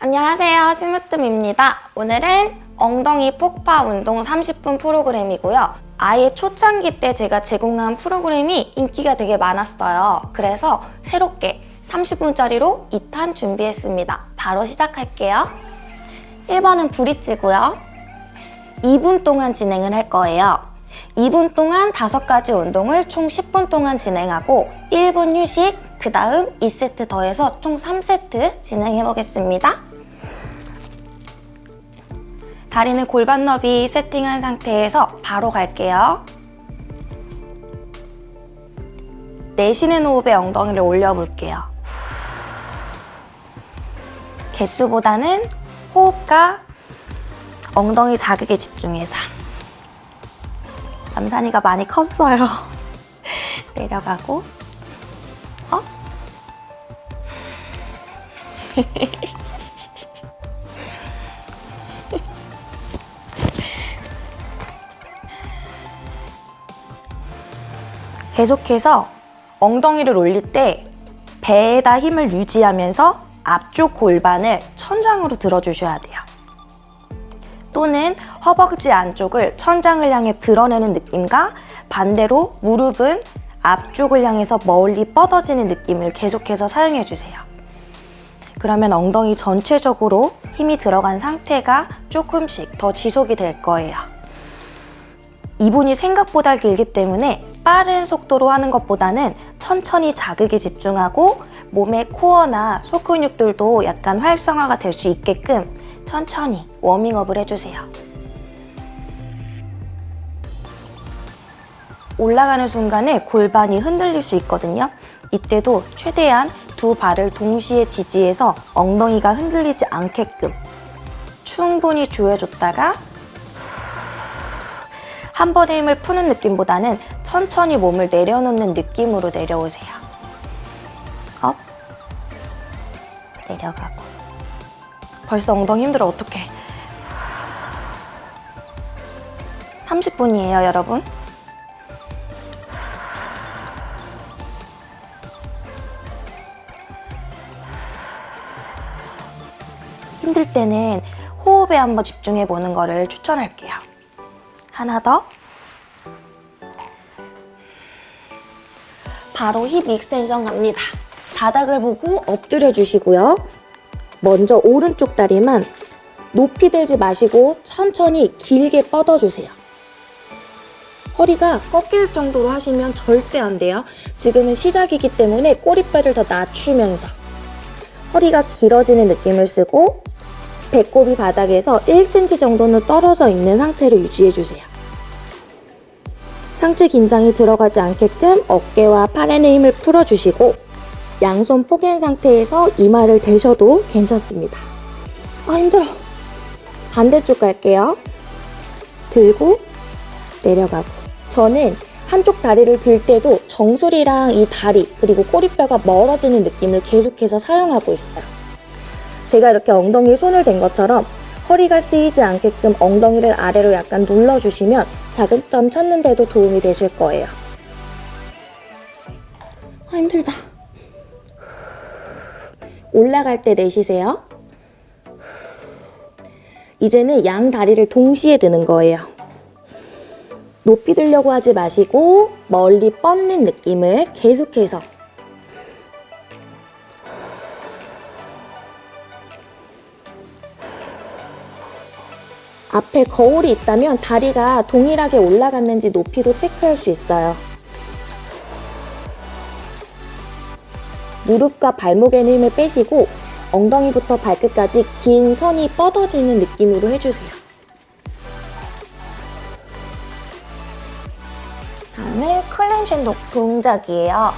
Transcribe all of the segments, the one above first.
안녕하세요. 심으뜸입니다. 오늘은 엉덩이 폭파 운동 30분 프로그램이고요. 아예 초창기 때 제가 제공한 프로그램이 인기가 되게 많았어요. 그래서 새롭게 30분짜리로 2탄 준비했습니다. 바로 시작할게요. 1번은 브릿지고요. 2분 동안 진행을 할 거예요. 2분 동안 5가지 운동을 총 10분 동안 진행하고 1분 휴식, 그 다음 2세트 더해서 총 3세트 진행해 보겠습니다. 다리는 골반 너비 세팅한 상태에서 바로 갈게요. 내쉬는 호흡에 엉덩이를 올려볼게요. 개수보다는 호흡과 엉덩이 자극에 집중해서 남산이가 많이 컸어요. 내려가고 계속해서 엉덩이를 올릴 때 배에다 힘을 유지하면서 앞쪽 골반을 천장으로 들어주셔야 돼요. 또는 허벅지 안쪽을 천장을 향해 드러내는 느낌과 반대로 무릎은 앞쪽을 향해서 멀리 뻗어지는 느낌을 계속해서 사용해주세요. 그러면 엉덩이 전체적으로 힘이 들어간 상태가 조금씩 더 지속이 될 거예요. 이분이 생각보다 길기 때문에 빠른 속도로 하는 것보다는 천천히 자극에 집중하고 몸의 코어나 속 근육들도 약간 활성화가 될 수 있게끔 천천히 워밍업을 해주세요. 올라가는 순간에 골반이 흔들릴 수 있거든요. 이때도 최대한 두 발을 동시에 지지해서 엉덩이가 흔들리지 않게끔 충분히 조여줬다가 한 번에 힘을 푸는 느낌보다는 천천히 몸을 내려놓는 느낌으로 내려오세요. up, 내려가고. 벌써 엉덩이 힘들어 어떡해. 30분이에요 여러분 때는 호흡에 한번 집중해 보는 거를 추천할게요 하나 더 바로 hip extension 갑니다 바닥을 보고 엎드려 주시고요 먼저 오른쪽 다리만 높이 들지 마시고 천천히 길게 뻗어주세요. 허리가 꺾일 정도로 하시면 절대 안 돼요. 지금은 시작이기 때문에 꼬리뼈를 더 낮추면서 허리가 길어지는 느낌을 쓰고 배꼽이 바닥에서 1cm 정도는 떨어져 있는 상태로 유지해주세요. 상체 긴장이 들어가지 않게끔 어깨와 팔의 힘을 풀어주시고 양손 포갠 상태에서 이마를 대셔도 괜찮습니다. 아 힘들어. 반대쪽 갈게요. 들고 내려가고 저는 한쪽 다리를 들 때도 정수리랑 이 다리 그리고 꼬리뼈가 멀어지는 느낌을 계속해서 사용하고 있어요. 제가 이렇게 엉덩이에 손을 댄 것처럼 허리가 쓰이지 않게끔 엉덩이를 아래로 약간 눌러주시면 자극점 찾는 데도 도움이 되실 거예요. 아 힘들다. 올라갈 때 내쉬세요. 이제는 양 다리를 동시에 드는 거예요. 높이 들려고 하지 마시고 멀리 뻗는 느낌을 계속해서 앞에 거울이 있다면 다리가 동일하게 올라갔는지 높이도 체크할 수 있어요. 무릎과 발목에는 힘을 빼시고 엉덩이부터 발끝까지 긴 선이 뻗어지는 느낌으로 해주세요. 다음에 클렌징 동작이에요.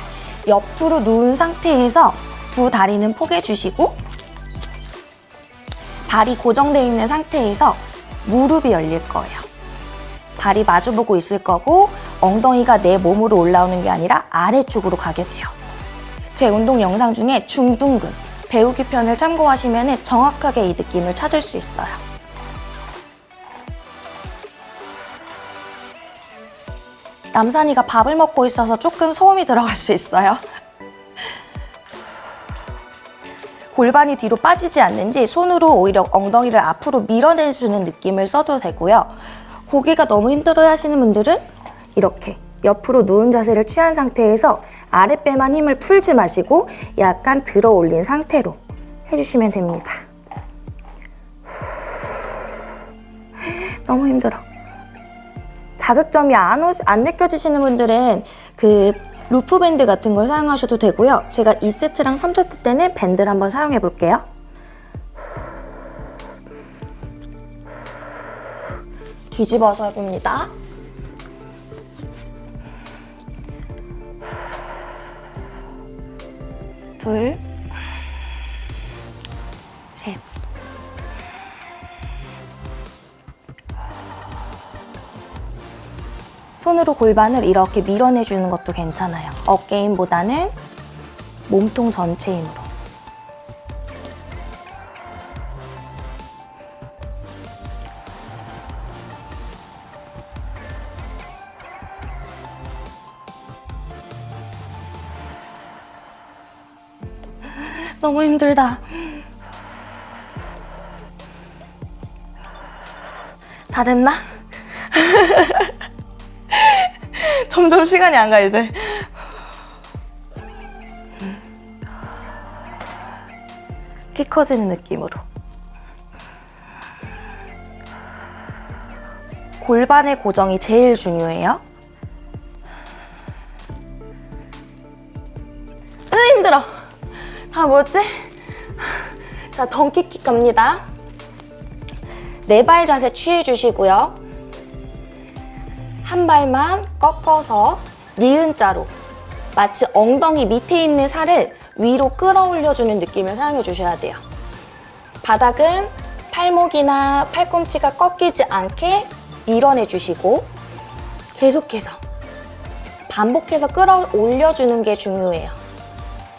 옆으로 누운 상태에서 두 다리는 포개주시고 발이 고정되어 있는 상태에서 무릎이 열릴 거예요. 발이 마주보고 있을 거고 엉덩이가 내 몸으로 올라오는 게 아니라 아래쪽으로 가게 돼요. 제 운동 영상 중에 중둔근, 배우기 편을 참고하시면 정확하게 이 느낌을 찾을 수 있어요. 남산이가 밥을 먹고 있어서 조금 소음이 들어갈 수 있어요. 골반이 뒤로 빠지지 않는지 손으로 오히려 엉덩이를 앞으로 밀어내주는 느낌을 써도 되고요. 고개가 너무 힘들어 하시는 분들은 이렇게 옆으로 누운 자세를 취한 상태에서 아랫배만 힘을 풀지 마시고 약간 들어 올린 상태로 해주시면 됩니다. 너무 힘들어. 자극점이 안, 오, 안 느껴지시는 분들은 그 loop band 같은 걸 사용하셔도 되고요. 제가 2세트랑 3세트 때는 밴드를 한번 사용해 볼게요. 뒤집어서 해봅니다. 둘, 셋. 손으로 골반을 이렇게 밀어내주는 것도 괜찮아요. 어깨 힘보다는 몸통 전체 힘으로. 너무 힘들다. 다 됐나? 점점 시간이 안 가, 이제. 키 커지는 느낌으로. 골반의 고정이 제일 중요해요. 으, 힘들어. 다 뭐지? 자, 덩키킥 갑니다. 네 발 자세 취해주시고요. 한 발만 꺾어서 니은자로 마치 엉덩이 밑에 있는 살을 위로 끌어올려주는 느낌을 사용해 주셔야 돼요. 바닥은 팔목이나 팔꿈치가 꺾이지 않게 밀어내 주시고 계속해서 반복해서 끌어올려주는 게 중요해요.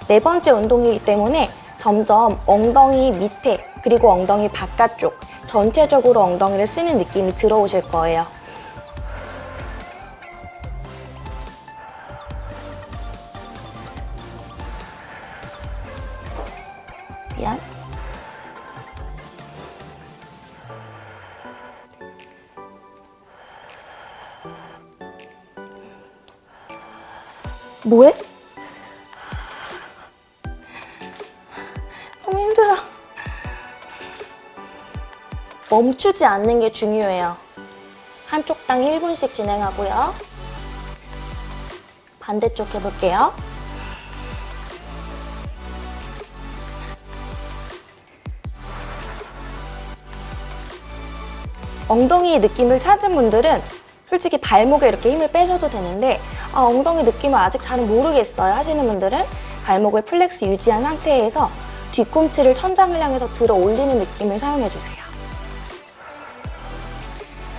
네 번째 운동이기 때문에 점점 엉덩이 밑에 그리고 엉덩이 바깥쪽 전체적으로 엉덩이를 쓰는 느낌이 들어오실 거예요. 뭐해? 너무 힘들어. 멈추지 않는 게 중요해요. 한쪽 당 1분씩 진행하고요. 반대쪽 해볼게요. 엉덩이 느낌을 찾은 분들은 솔직히 발목에 이렇게 힘을 빼셔도 되는데 아, 엉덩이 느낌을 아직 잘 모르겠어요 하시는 분들은 발목을 flex 유지한 상태에서 뒤꿈치를 천장을 향해서 들어 올리는 느낌을 사용해주세요.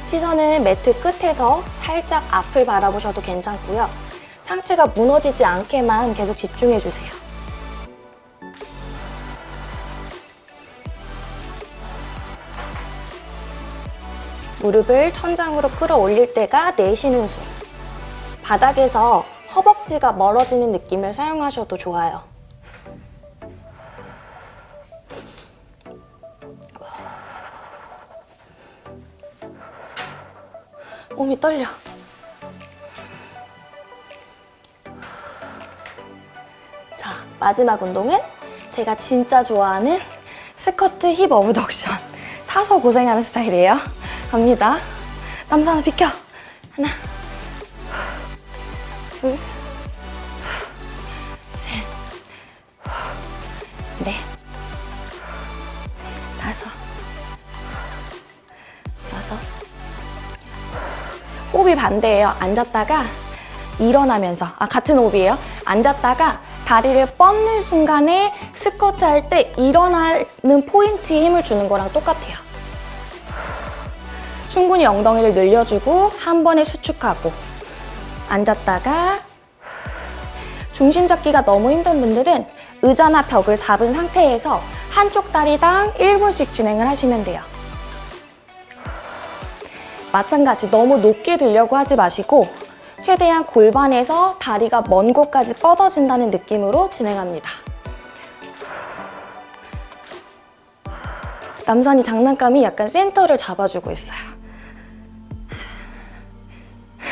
시선은 매트 끝에서 살짝 앞을 바라보셔도 괜찮고요. 상체가 무너지지 않게만 계속 집중해주세요. 무릎을 천장으로 끌어올릴 때가 내쉬는 숨. 바닥에서 허벅지가 멀어지는 느낌을 사용하셔도 좋아요. 몸이 떨려. 자, 마지막 운동은 제가 진짜 좋아하는 스쿼트 힙 어브덕션. 사서 고생하는 스타일이에요. 갑니다. 남산아 비켜. 하나, 반대예요. 앉았다가 일어나면서 아 같은 호흡이에요. 앉았다가 다리를 뻗는 순간에 스쿼트 할 때 일어나는 포인트에 힘을 주는 거랑 똑같아요. 충분히 엉덩이를 늘려주고 한 번에 수축하고 앉았다가 중심 잡기가 너무 힘든 분들은 의자나 벽을 잡은 상태에서 한쪽 다리당 1분씩 진행을 하시면 돼요. 마찬가지 너무 높게 들려고 하지 마시고 최대한 골반에서 다리가 먼 곳까지 뻗어진다는 느낌으로 진행합니다. 남산이 장난감이 약간 센터를 잡아주고 있어요.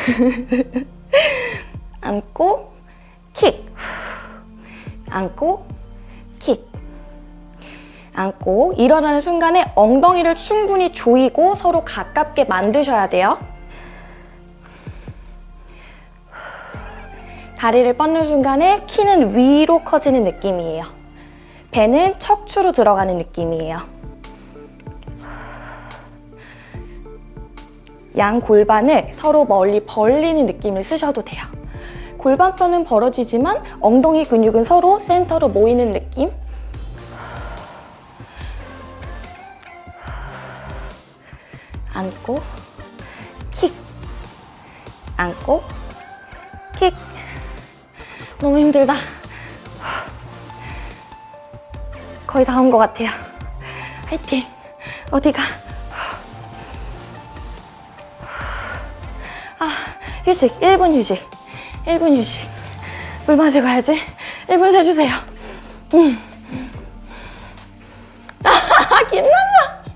안고 킥 안고 킥 안고 일어나는 순간에 엉덩이를 충분히 조이고 서로 가깝게 만드셔야 돼요. 다리를 뻗는 순간에 키는 위로 커지는 느낌이에요. 배는 척추로 들어가는 느낌이에요. 양 골반을 서로 멀리 벌리는 느낌을 쓰셔도 돼요. 골반뼈는 벌어지지만 엉덩이 근육은 서로 센터로 모이는 느낌. 안고 킥. 안고 킥. 너무 힘들다. 거의 다 온 것 같아요. 화이팅. 어디가? 아 휴식. 1분 휴식. 1분 휴식. 물 마시고 가야지. 1분 세주세요. 음. 아 김남자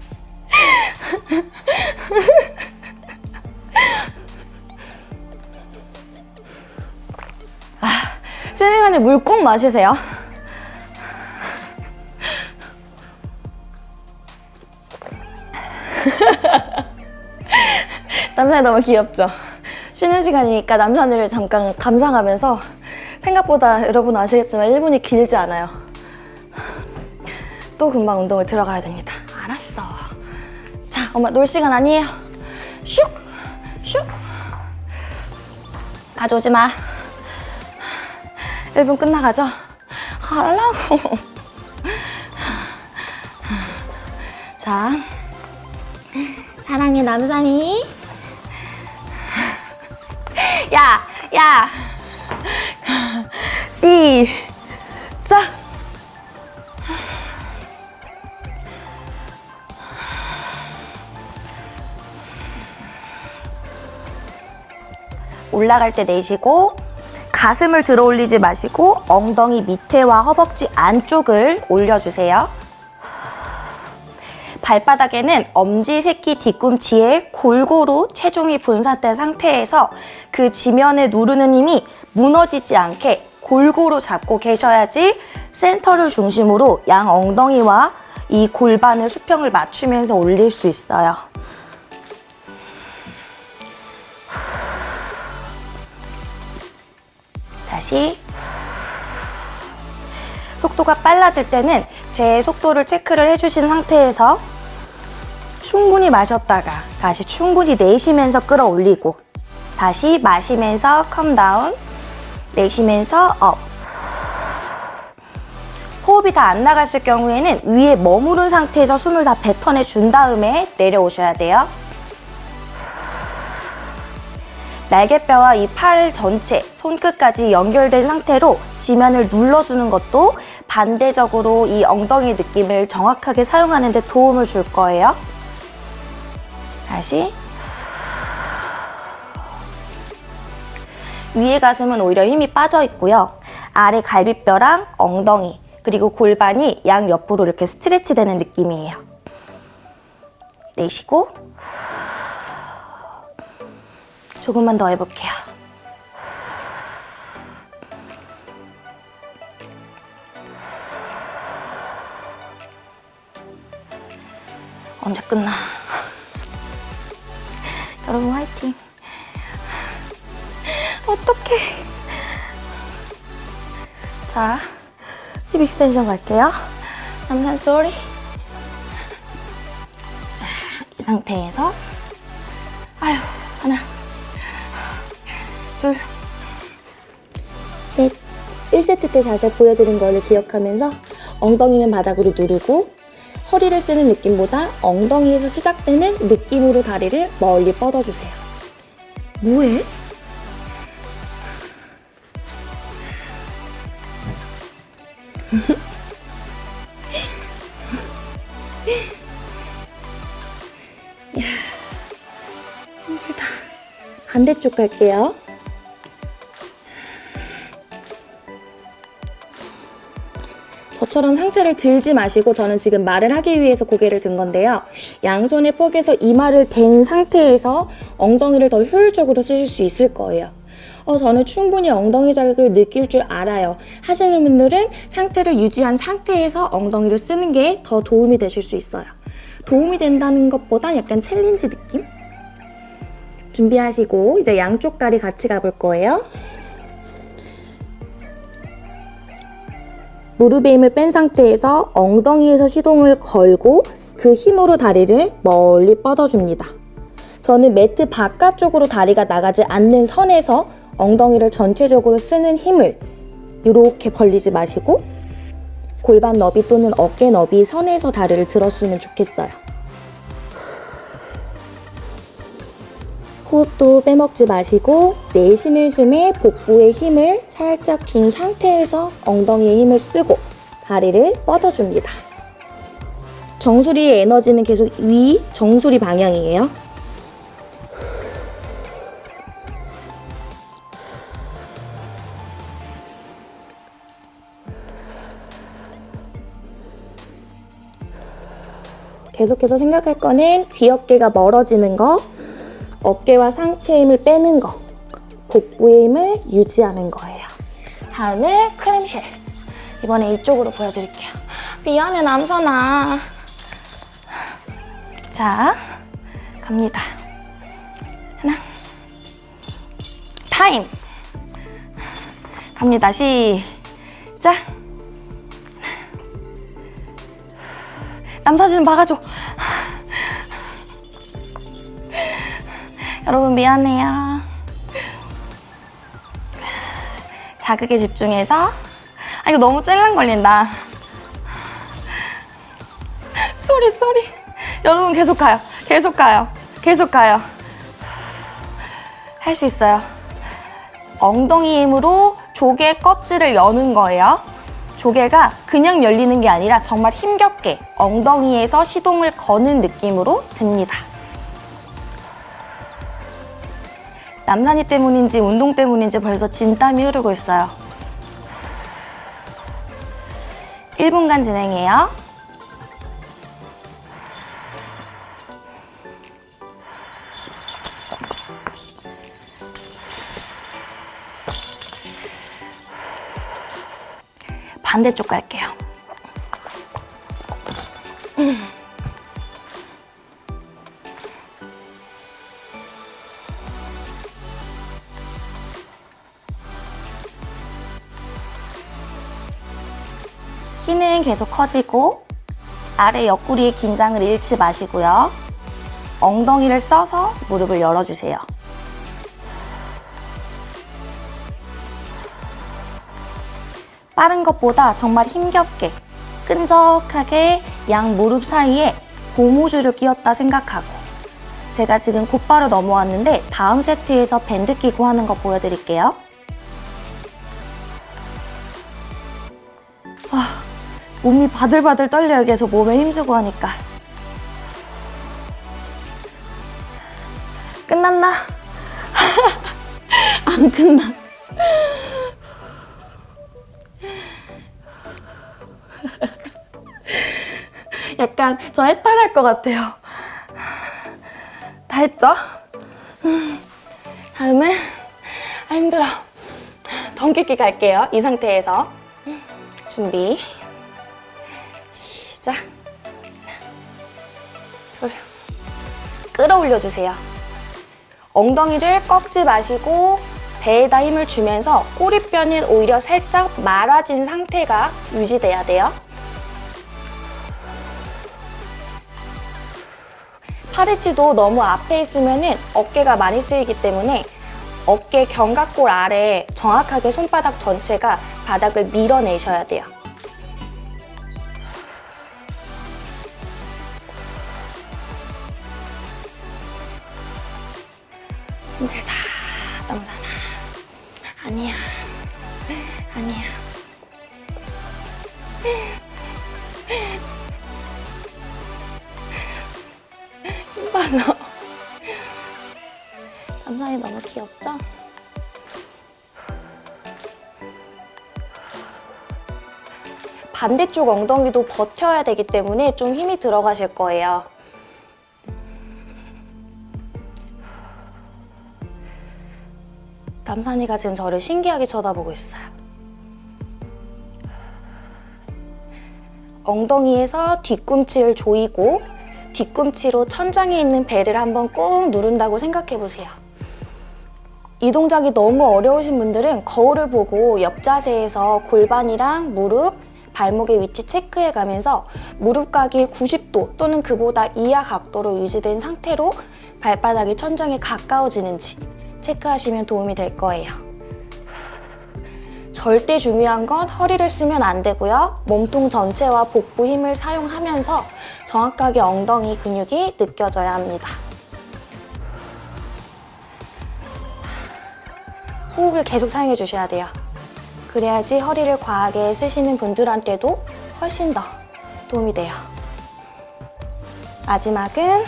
쉬는 시간에 물 꼭 마시세요. 남산이 너무 귀엽죠? 쉬는 시간이니까 남산을 잠깐 감상하면서 생각보다 여러분 아시겠지만 1분이 길지 않아요. 또 금방 운동을 들어가야 됩니다. 엄마 놀 시간 아니에요. 슉! 슉! 가져오지 마. 1분 끝나가죠? 하라고. 자, 사랑해 남산이. 야, 야. 시 올라갈 때 내쉬고 가슴을 들어 올리지 마시고 엉덩이 밑에와 허벅지 안쪽을 올려주세요. 발바닥에는 엄지, 새끼, 뒤꿈치에 골고루 체중이 분산된 상태에서 그 지면에 누르는 힘이 무너지지 않게 골고루 잡고 계셔야지 센터를 중심으로 양 엉덩이와 이 골반의 수평을 맞추면서 올릴 수 있어요. 다시 속도가 빨라질 때는 제 속도를 체크를 해주신 상태에서 충분히 마셨다가 다시 충분히 내쉬면서 끌어올리고 다시 마시면서 come down 내쉬면서 up 호흡이 다 안 나갔을 경우에는 위에 머무른 상태에서 숨을 다 뱉어내 준 다음에 내려오셔야 돼요. 날개뼈와 이 팔 전체, 손끝까지 연결된 상태로 지면을 눌러주는 것도 반대적으로 이 엉덩이 느낌을 정확하게 사용하는 데 도움을 줄 거예요. 다시. 위에 가슴은 오히려 힘이 빠져 있고요. 아래 갈비뼈랑 엉덩이, 그리고 골반이 양 옆으로 이렇게 스트레치 되는 느낌이에요. 내쉬고 조금만 더 해볼게요. 언제 끝나? 여러분 화이팅! 어떡해! 자, 힙 익스텐션 갈게요. 남산 쏘리. 자, 이 상태에서 아유, 하나, 둘, 셋. 1세트 때 자세 보여드린 거를 기억하면서 엉덩이는 바닥으로 누르고 허리를 쓰는 느낌보다 엉덩이에서 시작되는 느낌으로 다리를 멀리 뻗어주세요. 뭐해? 야, 힘들다. 반대쪽 갈게요. 저처럼 상체를 들지 마시고 저는 지금 말을 하기 위해서 고개를 든 건데요. 양손에 뽀개서 이마를 댄 상태에서 엉덩이를 더 효율적으로 쓰실 수 있을 거예요. 어, 저는 충분히 엉덩이 자극을 느낄 줄 알아요. 하시는 분들은 상체를 유지한 상태에서 엉덩이를 쓰는 게 더 도움이 되실 수 있어요. 도움이 된다는 것보다 약간 챌린지 느낌? 준비하시고 이제 양쪽 다리 같이 가볼 거예요. 무릎에 힘을 뺀 상태에서 엉덩이에서 시동을 걸고 그 힘으로 다리를 멀리 뻗어줍니다. 저는 매트 바깥쪽으로 다리가 나가지 않는 선에서 엉덩이를 전체적으로 쓰는 힘을 이렇게 벌리지 마시고 골반 너비 또는 어깨 너비 선에서 다리를 들었으면 좋겠어요. 호흡도 빼먹지 마시고 내쉬는 숨에 복부에 힘을 살짝 준 상태에서 엉덩이에 힘을 쓰고 다리를 뻗어줍니다. 정수리의 에너지는 계속 위 정수리 방향이에요. 계속해서 생각할 거는 귀 어깨가 멀어지는 거, 어깨와 상체 힘을 빼는 거, 복부의 힘을 유지하는 거예요. 다음에 클램쉘. 이번에 이쪽으로 보여드릴게요. 미안해, 남선아. 자, 갑니다. 하나. 타임. 갑니다. 시작. 남사진 좀 박아줘. 여러분 미안해요. 자극에 집중해서 아 이거 너무 찔랑 걸린다. sorry sorry. 여러분 계속 가요. 계속 가요. 계속 가요. 할 수 있어요. 엉덩이 힘으로 조개 껍질을 여는 거예요. 조개가 그냥 열리는 게 아니라 정말 힘겹게 엉덩이에서 시동을 거는 느낌으로 듭니다. 남산이 때문인지 운동 때문인지 벌써 진땀이 흐르고 있어요. 1분간 진행해요. 반대쪽 갈게요. 계속 커지고 아래 옆구리의 긴장을 잃지 마시고요. 엉덩이를 써서 무릎을 열어주세요. 빠른 것보다 정말 힘겹게 끈적하게 양 무릎 사이에 고무줄을 끼웠다 생각하고 제가 지금 곧바로 넘어왔는데 다음 세트에서 밴드 끼고 하는 거 보여드릴게요. 몸이 바들바들 떨려요. 계속 몸에 힘주고 하니까. 끝났나? 안 끝나. 약간 저 해탈할 것 같아요. 다 했죠? 다음은 아 힘들어. 덩기기 갈게요. 이 상태에서 준비 시작. 둘 끌어올려 주세요. 엉덩이를 꺾지 마시고 배에다 힘을 주면서 꼬리뼈는 오히려 살짝 말아진 상태가 유지돼야 돼요. 팔꿈치도 너무 앞에 있으면 어깨가 많이 쓰이기 때문에 어깨 견갑골 아래 정확하게 손바닥 전체가 바닥을 밀어내셔야 돼요. 반대쪽 엉덩이도 버텨야 되기 때문에 좀 힘이 들어가실 거예요. 남산이가 지금 저를 신기하게 쳐다보고 있어요. 엉덩이에서 뒤꿈치를 조이고 뒤꿈치로 천장에 있는 배를 한번 꾹 누른다고 생각해 보세요. 이 동작이 너무 어려우신 분들은 거울을 보고 옆 자세에서 골반이랑 무릎, 발목의 위치 체크해 가면서 무릎각이 90도 또는 그보다 이하 각도로 유지된 상태로 발바닥이 천장에 가까워지는지 체크하시면 도움이 될 거예요. 절대 중요한 건 허리를 쓰면 안 되고요. 몸통 전체와 복부 힘을 사용하면서 정확하게 엉덩이 근육이 느껴져야 합니다. 호흡을 계속 사용해 주셔야 돼요. 그래야지 허리를 과하게 쓰시는 분들한테도 훨씬 더 도움이 돼요. 마지막은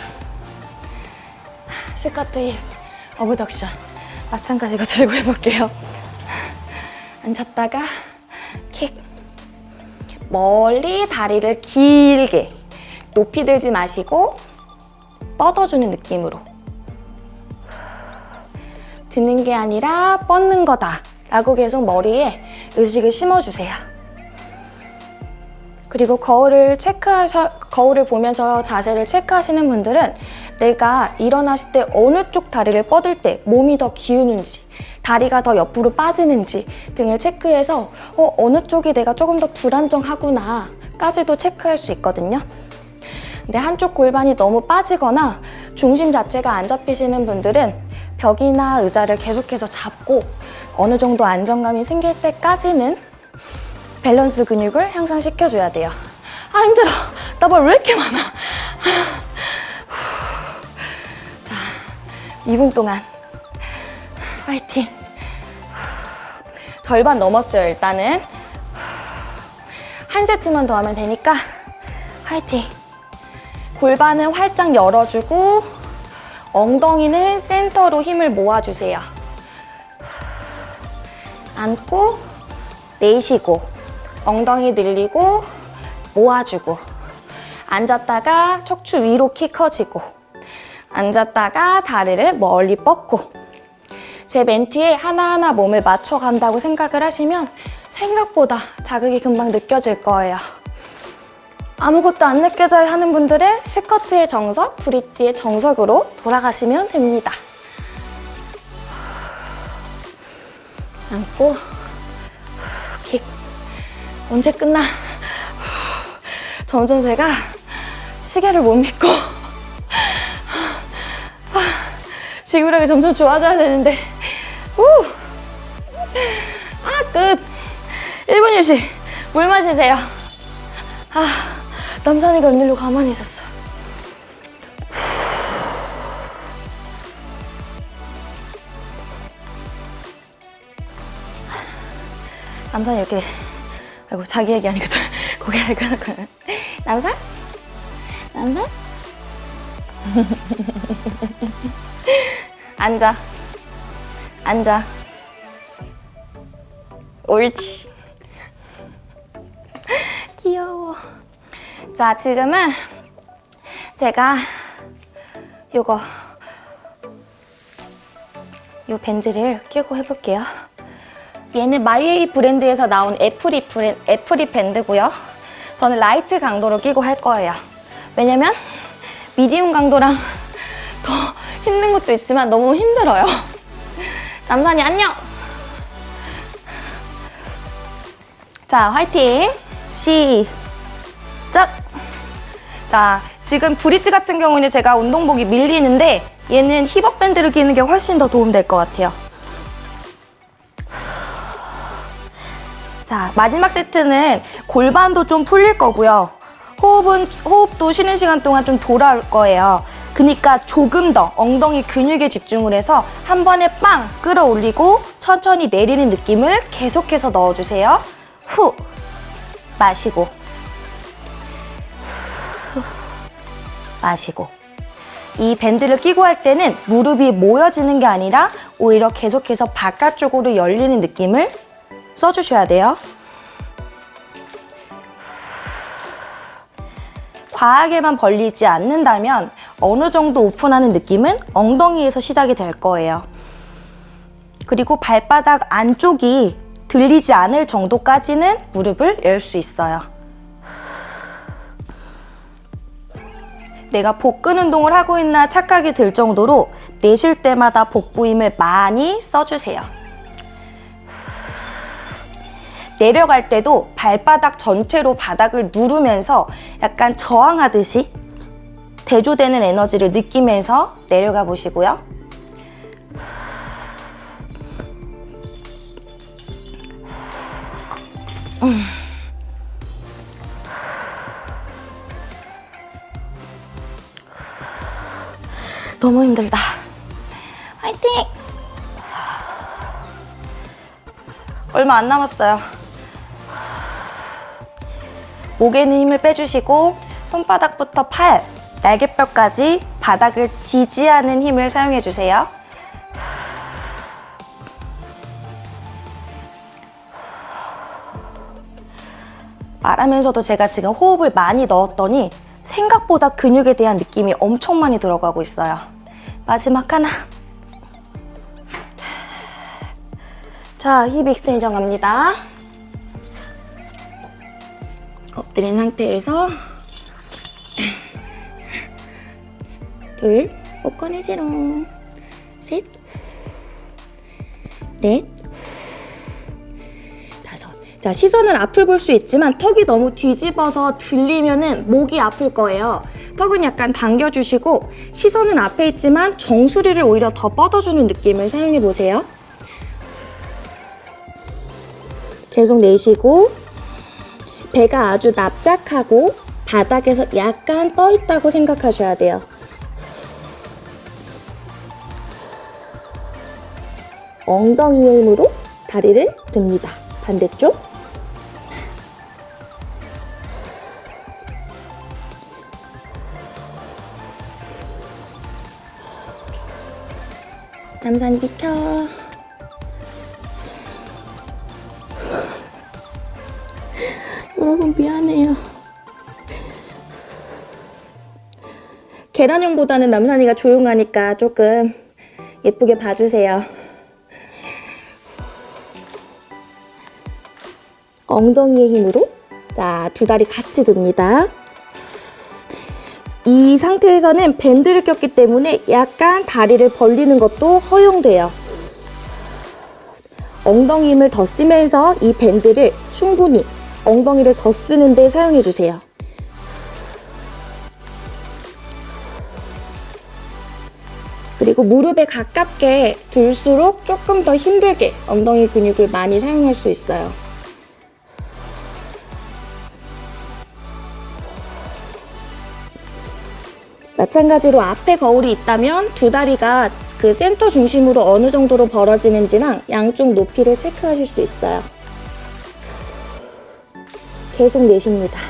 스쿼트 힙 어브덕션 마찬가지로 들고 해볼게요. 앉았다가 킥 멀리 다리를 길게 높이 들지 마시고 뻗어주는 느낌으로 드는 게 아니라 뻗는 거다 라고 계속 머리에 의식을 심어주세요. 그리고 거울을 체크하셔, 거울을 보면서 자세를 체크하시는 분들은 내가 일어났을 때 어느 쪽 다리를 뻗을 때 몸이 더 기우는지, 다리가 더 옆으로 빠지는지 등을 체크해서 어, 어느 쪽이 내가 조금 더 불안정하구나 까지도 체크할 수 있거든요. 근데 한쪽 골반이 너무 빠지거나 중심 자체가 안 잡히시는 분들은 벽이나 의자를 계속해서 잡고 어느 정도 안정감이 생길 때까지는 밸런스 근육을 향상시켜줘야 돼요. 아 힘들어. 나말왜 이렇게 많아. 자, 2분 동안 파이팅. 절반 넘었어요 일단은. 한 세트만 더 하면 되니까 파이팅. 골반은 활짝 열어주고 엉덩이는 센터로 힘을 모아주세요. 앉고 내쉬고 엉덩이 늘리고 모아주고 앉았다가 척추 위로 키 커지고 앉았다가 다리를 멀리 뻗고 제 멘트에 하나하나 몸을 맞춰간다고 생각을 하시면 생각보다 자극이 금방 느껴질 거예요. 아무것도 안 느껴져야 하는 분들은 스쿼트의 정석, 브릿지의 정석으로 돌아가시면 됩니다. 앉고 킥 언제 끝나? 점점 제가 시계를 못 믿고 지구력이 점점 좋아져야 되는데 우! 아 끝! 1분 휴식 물 마시세요 아 남산이가 웬일로 가만히 있었어 남산이 이렇게 아이고 자기 얘기하니까 또 고개 끄덕거려 남산? 남산? 앉아. 앉아. 옳지. 귀여워. 자 지금은 제가 요거 요 밴드를 끼고 해볼게요 얘는 마이웨이 브랜드에서 나온 애프리, 브랜, 애프리 밴드고요. 저는 light 강도로 끼고 할 거예요. 왜냐면 미디움 강도랑 더 힘든 것도 있지만 너무 힘들어요. 남산이 안녕! 자, 화이팅! 시작! 자, 지금 브릿지 같은 경우는 제가 운동복이 밀리는데 얘는 힙업 밴드를 끼는 게 훨씬 더 도움될 것 같아요. 자, 마지막 세트는 골반도 좀 풀릴 거고요. 호흡은, 호흡도 쉬는 시간 동안 좀 돌아올 거예요. 그러니까 조금 더 엉덩이 근육에 집중을 해서 한 번에 빵 끌어올리고 천천히 내리는 느낌을 계속해서 넣어주세요. 후, 마시고, 후, 마시고. 이 밴드를 끼고 할 때는 무릎이 모여지는 게 아니라 오히려 계속해서 바깥쪽으로 열리는 느낌을 써주셔야 돼요. 과하게만 벌리지 않는다면 어느 정도 오픈하는 느낌은 엉덩이에서 시작이 될 거예요. 그리고 발바닥 안쪽이 들리지 않을 정도까지는 무릎을 열 수 있어요. 내가 복근 운동을 하고 있나 착각이 들 정도로 내쉴 때마다 복부 힘을 많이 써주세요. 내려갈 때도 발바닥 전체로 바닥을 누르면서 약간 저항하듯이 대조되는 에너지를 느끼면서 내려가 보시고요. 너무 힘들다. 화이팅! 얼마 안 남았어요. 목에는 힘을 빼주시고 손바닥부터 팔, 날개뼈까지 바닥을 지지하는 힘을 사용해주세요. 말하면서도 제가 지금 호흡을 많이 넣었더니 생각보다 근육에 대한 느낌이 엄청 많이 들어가고 있어요. 마지막 하나. 자, hip extension 갑니다. 엎드린 상태에서 둘, 못 꺼내지롱. 셋, 넷, 다섯. 자, 시선을 앞을 볼 수 있지만 턱이 너무 뒤집어서 들리면은 목이 아플 거예요. 턱은 약간 당겨주시고 시선은 앞에 있지만 정수리를 오히려 더 뻗어주는 느낌을 사용해 보세요. 계속 내쉬고 배가 아주 납작하고 바닥에서 약간 떠 있다고 생각하셔야 돼요. 엉덩이의 힘으로 다리를 듭니다. 반대쪽. 남산이 비켜. 여러분 미안해요. 계란형보다는 남산이가 조용하니까 조금 예쁘게 봐주세요. 엉덩이의 힘으로 자, 두 다리 같이 듭니다. 이 상태에서는 밴드를 꼈기 때문에 약간 다리를 벌리는 것도 허용돼요. 엉덩이 힘을 더 쓰면서 이 밴드를 충분히 엉덩이를 더 쓰는데 사용해 주세요. 그리고 무릎에 가깝게 둘수록 조금 더 힘들게 엉덩이 근육을 많이 사용할 수 있어요. 마찬가지로 앞에 거울이 있다면 두 다리가 그 센터 중심으로 어느 정도로 벌어지는지랑 양쪽 높이를 체크하실 수 있어요. 계속 내쉽니다.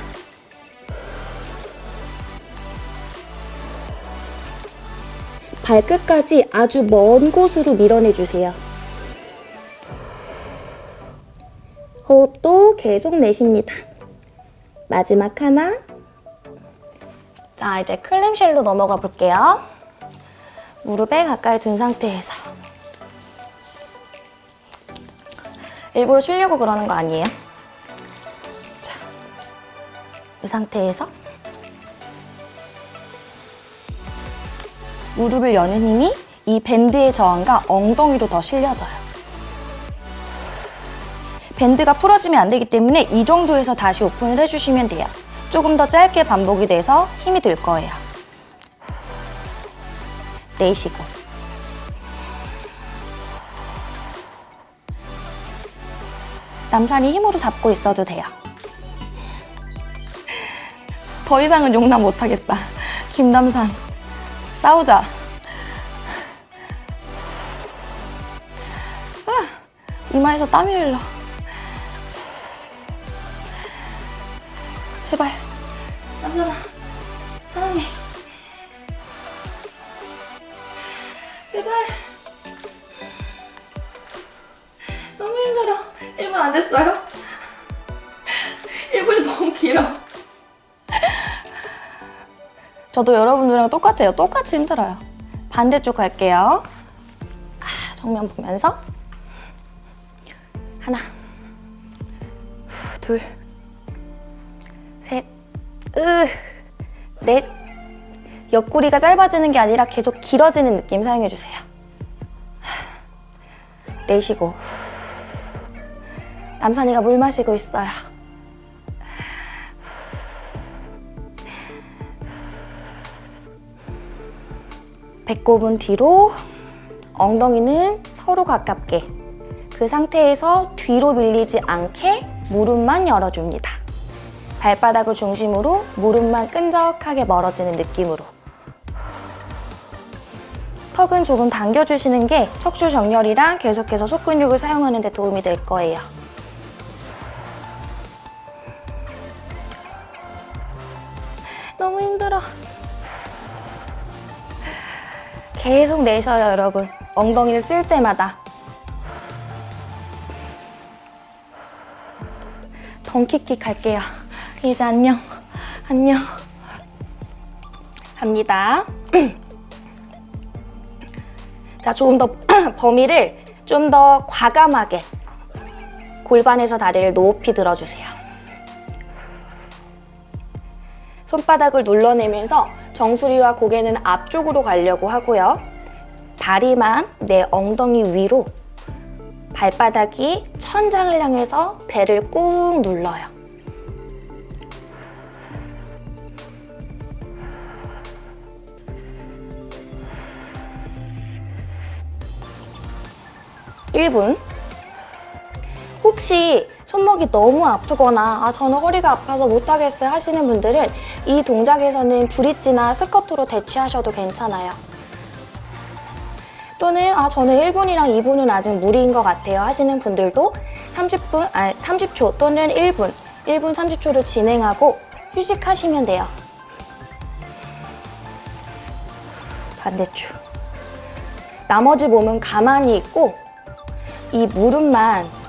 발끝까지 아주 먼 곳으로 밀어내주세요. 호흡도 계속 내쉽니다. 마지막 하나. 자, 이제 클램쉘로 넘어가 볼게요. 무릎에 가까이 둔 상태에서. 일부러 쉬려고 그러는 거 아니에요? 이 상태에서 무릎을 여는 힘이 이 밴드의 저항과 엉덩이로 더 실려져요. 밴드가 풀어지면 안 되기 때문에 이 정도에서 다시 오픈을 해주시면 돼요. 조금 더 짧게 반복이 돼서 힘이 들 거예요. 내쉬고. 남산이 힘으로 잡고 있어도 돼요. 더 이상은 용납 못하겠다. 김남산, 싸우자. 아, 이마에서 땀이 흘러. 제발. 남산아, 사랑해. 제발. 저도 여러분들이랑 똑같아요. 똑같이 힘들어요. 반대쪽 갈게요. 아, 정면 보면서 하나, 후, 둘, 셋, 으, 넷. 옆구리가 짧아지는 게 아니라 계속 길어지는 느낌 사용해 주세요. 내쉬고. 남산이가 물 마시고 있어요. 배꼽은 뒤로, 엉덩이는 서로 가깝게. 그 상태에서 뒤로 밀리지 않게 무릎만 열어줍니다. 발바닥을 중심으로 무릎만 끈적하게 멀어지는 느낌으로. 턱은 조금 당겨주시는 게 척추 정렬이랑 계속해서 속근육을 사용하는 데 도움이 될 거예요. 계속 내쉬어요, 여러분. 엉덩이를 쓸 때마다. 덩키킥 할게요. 이제 안녕. 안녕. 갑니다. 자, 조금 더 범위를 좀 더 과감하게 골반에서 다리를 높이 들어주세요. 손바닥을 눌러내면서 정수리와 고개는 앞쪽으로 가려고 하고요. 다리만 내 엉덩이 위로 발바닥이 천장을 향해서 배를 꾹 눌러요. 일분 혹시 손목이 너무 아프거나 아 저는 허리가 아파서 못하겠어요 하시는 분들은 이 동작에서는 브릿지나 스쿼트로 대체하셔도 괜찮아요. 또는 아 저는 1분이랑 2분은 아직 무리인 것 같아요 하시는 분들도 30분, 아니 30초 또는 1분, 1분 30초를 진행하고 휴식하시면 돼요. 반대쪽. 나머지 몸은 가만히 있고 이 무릎만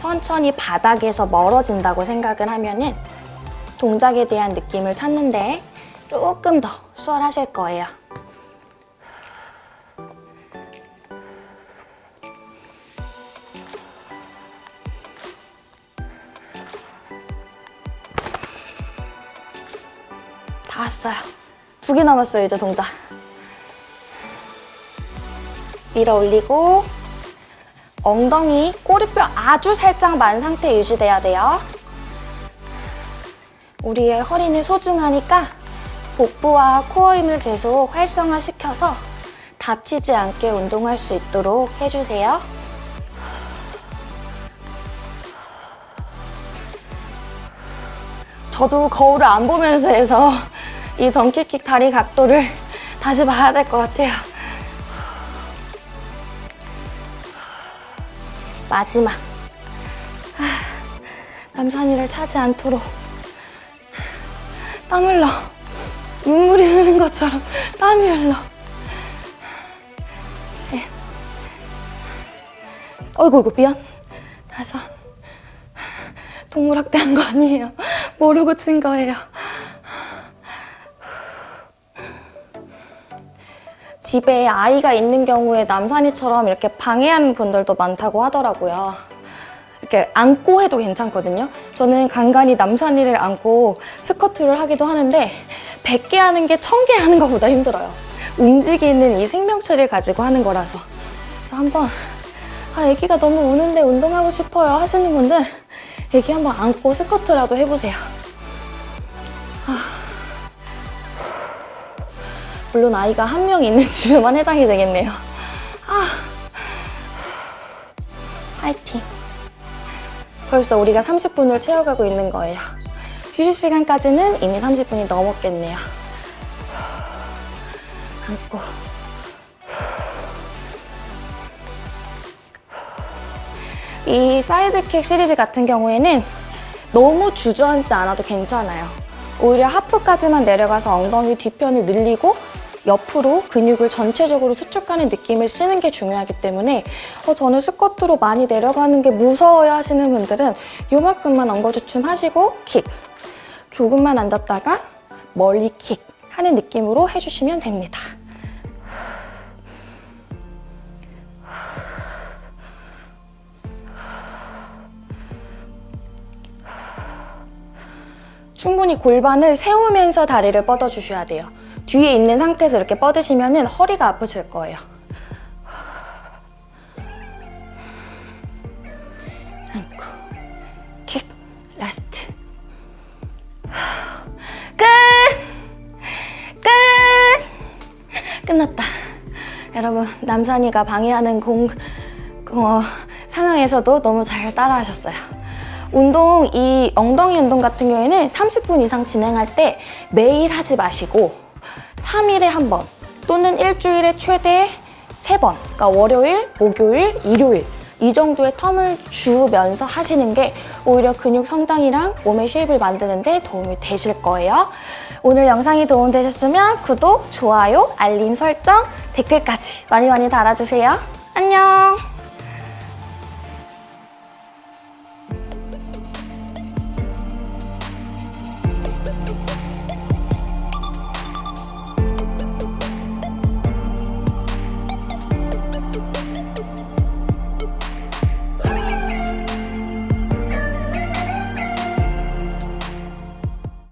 천천히 바닥에서 멀어진다고 생각을 하면 은 동작에 대한 느낌을 찾는데 조금 더 수월하실 거예요. 다 왔어요. 두 개 남았어요, 이제 동작. 밀어 올리고 엉덩이, 꼬리뼈 아주 살짝 만 상태 유지돼야 돼요. 우리의 허리는 소중하니까 복부와 코어 힘을 계속 활성화시켜서 다치지 않게 운동할 수 있도록 해주세요. 저도 거울을 안 보면서 해서 이 덩키킥 다리 각도를 다시 봐야 될 것 같아요. 마지막. 아, 남산이를 차지 않도록 땀 흘러. 눈물이 흐르는 것처럼 땀이 흘러. 셋. 어이구, 이구 미안. 다섯. 동물학대 한 거 아니에요. 모르고 친 거예요. 집에 아이가 있는 경우에 남산이처럼 이렇게 방해하는 분들도 많다고 하더라고요. 이렇게 안고 해도 괜찮거든요. 저는 간간히 남산이를 안고 스쿼트를 하기도 하는데 100개 하는 게 1000개 하는 것보다 힘들어요. 움직이는 이 생명체를 가지고 하는 거라서. 그래서 한번 아, 애기가 너무 우는데 운동하고 싶어요 하시는 분들 애기 한번 안고 스쿼트라도 해보세요. 물론 아이가 한 명 있는 집에만 해당이 되겠네요. 아, 파이팅. 벌써 우리가 30분을 채워가고 있는 거예요. 휴식 시간까지는 이미 30분이 넘었겠네요. 안고. 이 사이드킥 시리즈 같은 경우에는 너무 주저앉지 않아도 괜찮아요. 오히려 하프까지만 내려가서 엉덩이 뒤편을 늘리고 옆으로 근육을 전체적으로 수축하는 느낌을 쓰는 게 중요하기 때문에 어, 저는 스쿼트로 많이 내려가는 게 무서워요 하시는 분들은 요만큼만 엉거주춤 하시고 킥 조금만 앉았다가 멀리 킥 하는 느낌으로 해주시면 됩니다. 충분히 골반을 세우면서 다리를 뻗어주셔야 돼요. 뒤에 있는 상태에서 이렇게 뻗으시면 허리가 아프실 거예요. 아이고. kick, last. 끝! 끝! 끝났다. 여러분, 남산이가 방해하는 공, 어, 상황에서도 너무 잘 따라하셨어요. 운동, 이 엉덩이 운동 같은 경우에는 30분 이상 진행할 때 매일 하지 마시고 3일에 한 번 또는 일주일에 최대 3번, 그러니까 월요일, 목요일, 일요일 이 정도의 텀을 주면서 하시는 게 오히려 근육 성장이랑 몸의 쉐입을 만드는 데 도움이 되실 거예요. 오늘 영상이 도움되셨으면 구독, 좋아요, 알림 설정, 댓글까지 많이 많이 달아주세요. 안녕!